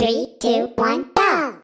Three, two, one, go!